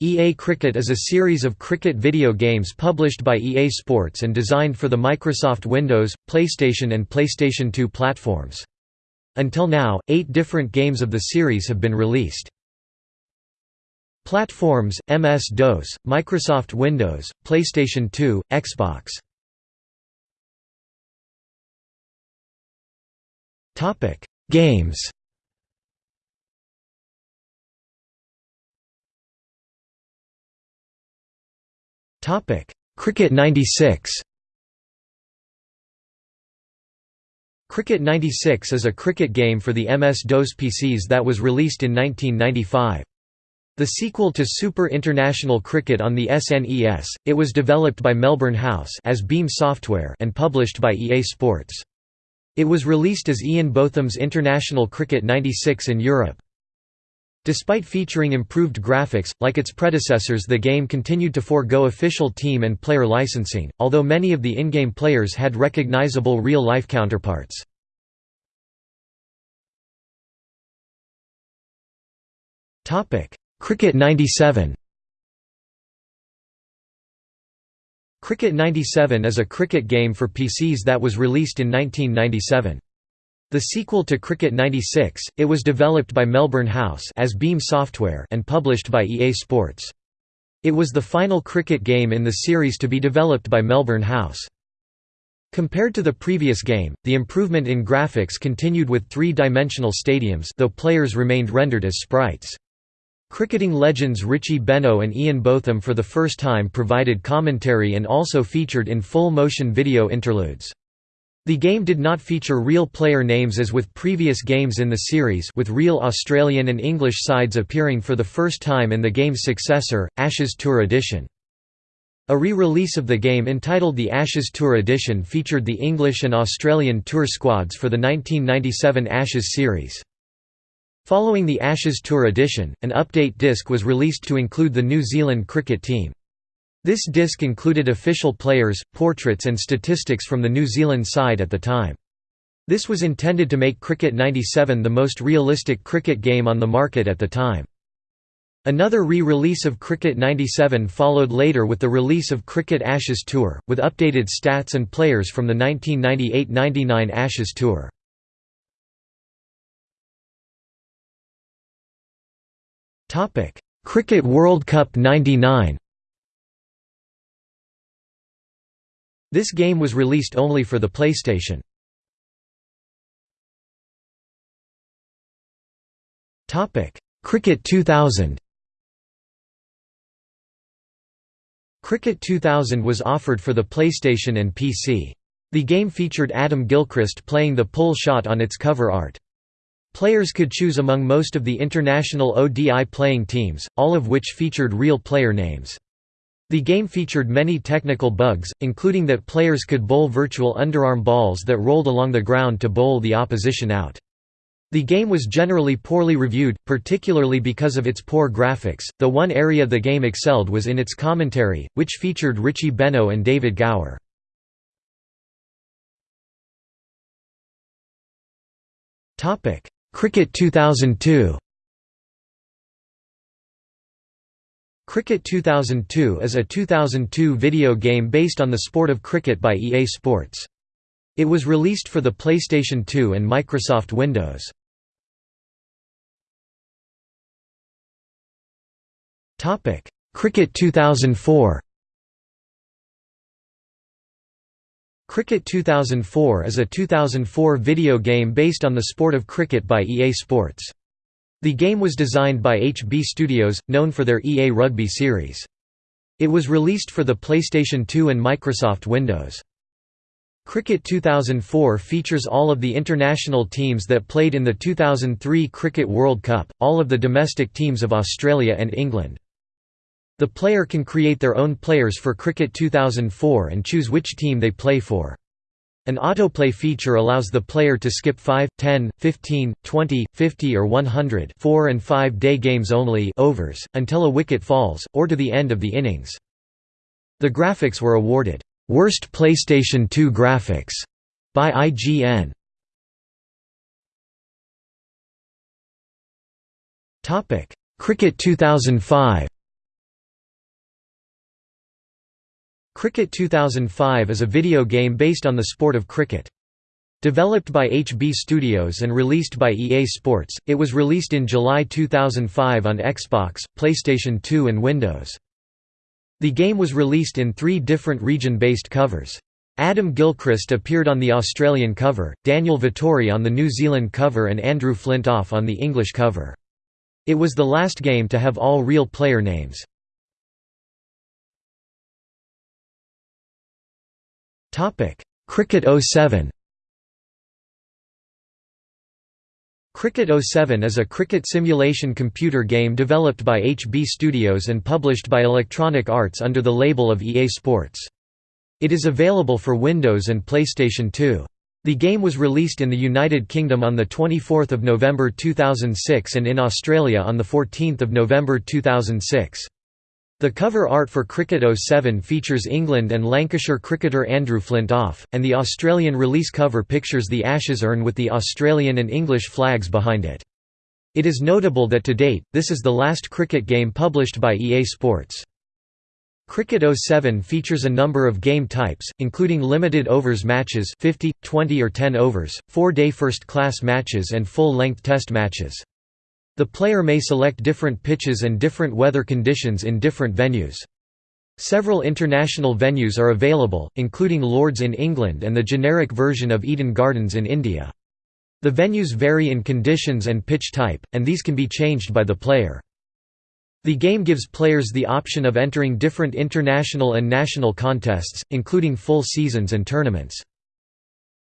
EA Cricket is a series of cricket video games published by EA Sports and designed for the Microsoft Windows, PlayStation and PlayStation 2 platforms. Until now, eight different games of the series have been released. Platforms, MS-DOS, Microsoft Windows, PlayStation 2, Xbox. Games Cricket 96 Cricket 96 is a cricket game for the MS-DOS PCs that was released in 1995. The sequel to Super International Cricket on the SNES, it was developed by Melbourne House as Beam Software and published by EA Sports. It was released as Ian Botham's International Cricket 96 in Europe. Despite featuring improved graphics, like its predecessors the game continued to forego official team and player licensing, although many of the in-game players had recognizable real-life counterparts. Cricket 97 Cricket 97 is a cricket game for PCs that was released in 1997. The sequel to Cricket 96, it was developed by Melbourne House as Beam Software and published by EA Sports. It was the final cricket game in the series to be developed by Melbourne House. Compared to the previous game, the improvement in graphics continued with three-dimensional stadiums though players remained rendered as sprites. Cricketing legends Richie Benaud and Ian Botham for the first time provided commentary and also featured in full-motion video interludes. The game did not feature real player names as with previous games in the series with real Australian and English sides appearing for the first time in the game's successor, Ashes Tour Edition. A re-release of the game entitled the Ashes Tour Edition featured the English and Australian tour squads for the 1997 Ashes series. Following the Ashes Tour Edition, an update disc was released to include the New Zealand cricket team. This disc included official players, portraits and statistics from the New Zealand side at the time. This was intended to make Cricket 97 the most realistic cricket game on the market at the time. Another re-release of Cricket 97 followed later with the release of Cricket Ashes Tour, with updated stats and players from the 1998–99 Ashes Tour. Cricket World Cup 99 This game was released only for the PlayStation. Cricket 2000 Cricket 2000 was offered for the PlayStation and PC. The game featured Adam Gilchrist playing the pull shot on its cover art. Players could choose among most of the international ODI playing teams, all of which featured real player names. The game featured many technical bugs, including that players could bowl virtual underarm balls that rolled along the ground to bowl the opposition out. The game was generally poorly reviewed, particularly because of its poor graphics, though one area the game excelled was in its commentary, which featured Richie Benaud and David Gower. Cricket 2002 Cricket 2002 is a 2002 video game based on the sport of cricket by EA Sports. It was released for the PlayStation 2 and Microsoft Windows. Cricket 2004 Cricket 2004 is a 2004 video game based on the sport of cricket by EA Sports. The game was designed by HB Studios, known for their EA Rugby series. It was released for the PlayStation 2 and Microsoft Windows. Cricket 2004 features all of the international teams that played in the 2003 Cricket World Cup, all of the domestic teams of Australia and England. The player can create their own players for Cricket 2004 and choose which team they play for. An autoplay feature allows the player to skip 5, 10, 15, 20, 50 or 100 4 and 5 day games only overs, until a wicket falls, or to the end of the innings. The graphics were awarded, "'Worst PlayStation 2 Graphics' by IGN. Cricket 2005 Cricket 2005 is a video game based on the sport of cricket. Developed by HB Studios and released by EA Sports, it was released in July 2005 on Xbox, PlayStation 2 and Windows. The game was released in three different region-based covers. Adam Gilchrist appeared on the Australian cover, Daniel Vettori on the New Zealand cover and Andrew Flintoff on the English cover. It was the last game to have all real player names. Cricket 07 Cricket 07 is a cricket simulation computer game developed by HB Studios and published by Electronic Arts under the label of EA Sports. It is available for Windows and PlayStation 2. The game was released in the United Kingdom on 24 November 2006 and in Australia on 14 November 2006. The cover art for Cricket 07 features England and Lancashire cricketer Andrew Flintoff, and the Australian release cover pictures the Ashes urn with the Australian and English flags behind it. It is notable that to date, this is the last cricket game published by EA Sports. Cricket 07 features a number of game types, including limited overs matches 50, 20 or 10 overs, four-day first-class matches and full-length test matches. The player may select different pitches and different weather conditions in different venues. Several international venues are available, including Lords in England and the generic version of Eden Gardens in India. The venues vary in conditions and pitch type, and these can be changed by the player. The game gives players the option of entering different international and national contests, including full seasons and tournaments.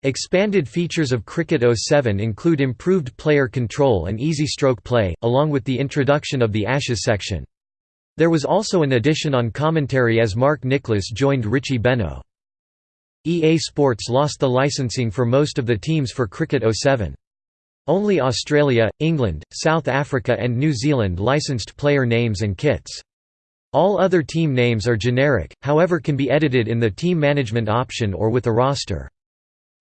Expanded features of Cricket 07 include improved player control and easy stroke play, along with the introduction of the Ashes section. There was also an addition on commentary as Mark Nicholas joined Richie Benaud. EA Sports lost the licensing for most of the teams for Cricket 07. Only Australia, England, South Africa and New Zealand licensed player names and kits. All other team names are generic, however can be edited in the team management option or with a roster.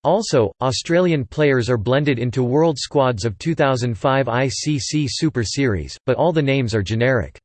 Also, Australian players are blended into world squads of 2005 ICC Super Series, but all the names are generic.